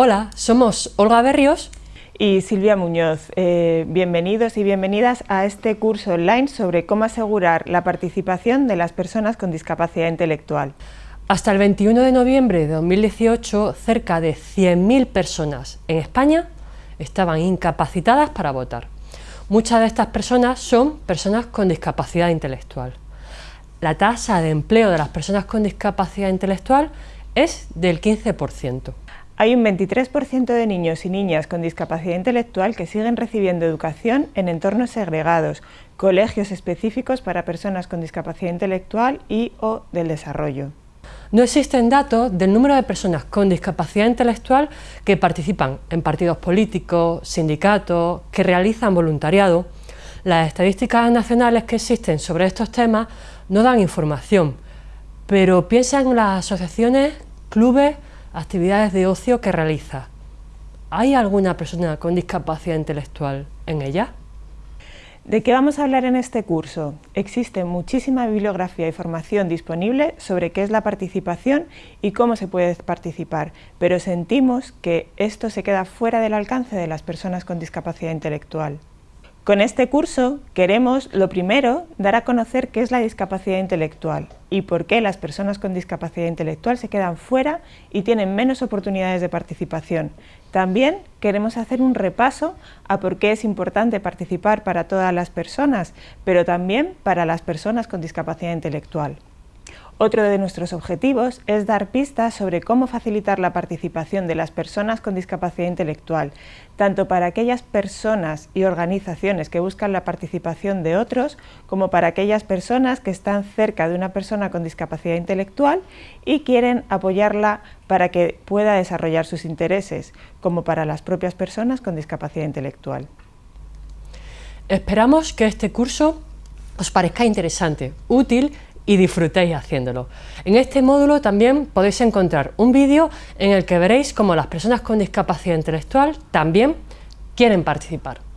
Hola, somos Olga Berrios y Silvia Muñoz. Eh, bienvenidos y bienvenidas a este curso online sobre cómo asegurar la participación de las personas con discapacidad intelectual. Hasta el 21 de noviembre de 2018, cerca de 100.000 personas en España estaban incapacitadas para votar. Muchas de estas personas son personas con discapacidad intelectual. La tasa de empleo de las personas con discapacidad intelectual es del 15%. Hay un 23% de niños y niñas con discapacidad intelectual que siguen recibiendo educación en entornos segregados, colegios específicos para personas con discapacidad intelectual y o del desarrollo. No existen datos del número de personas con discapacidad intelectual que participan en partidos políticos, sindicatos, que realizan voluntariado. Las estadísticas nacionales que existen sobre estos temas no dan información, pero piensan en las asociaciones, clubes, actividades de ocio que realiza. ¿Hay alguna persona con discapacidad intelectual en ella? ¿De qué vamos a hablar en este curso? Existe muchísima bibliografía y formación disponible sobre qué es la participación y cómo se puede participar, pero sentimos que esto se queda fuera del alcance de las personas con discapacidad intelectual. Con este curso queremos, lo primero, dar a conocer qué es la discapacidad intelectual y por qué las personas con discapacidad intelectual se quedan fuera y tienen menos oportunidades de participación. También queremos hacer un repaso a por qué es importante participar para todas las personas, pero también para las personas con discapacidad intelectual. Otro de nuestros objetivos es dar pistas sobre cómo facilitar la participación de las personas con discapacidad intelectual, tanto para aquellas personas y organizaciones que buscan la participación de otros, como para aquellas personas que están cerca de una persona con discapacidad intelectual y quieren apoyarla para que pueda desarrollar sus intereses, como para las propias personas con discapacidad intelectual. Esperamos que este curso os parezca interesante, útil y disfrutéis haciéndolo. En este módulo también podéis encontrar un vídeo en el que veréis cómo las personas con discapacidad intelectual también quieren participar.